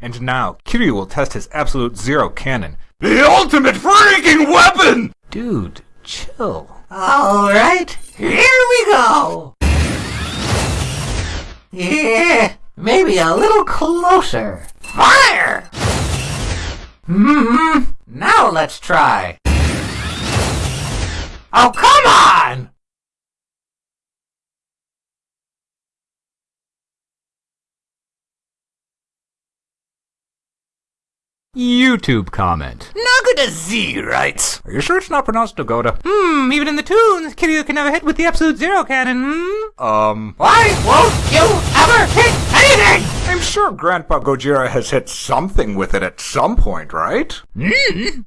And now, Kiryu will test his Absolute Zero cannon. The ultimate freaking weapon! Dude, chill. Alright, here we go! Yeah, maybe a little closer. Fire! Mm-hmm, now let's try. Oh, come on! YouTube comment. Nagata Z writes, Are you sure it's not pronounced Dagoda? Hmm, even in the tunes, Kiryu can never hit with the Absolute Zero cannon, hmm? Um, Why won't you ever hit anything? I'm sure Grandpa Gojira has hit something with it at some point, right? hmm?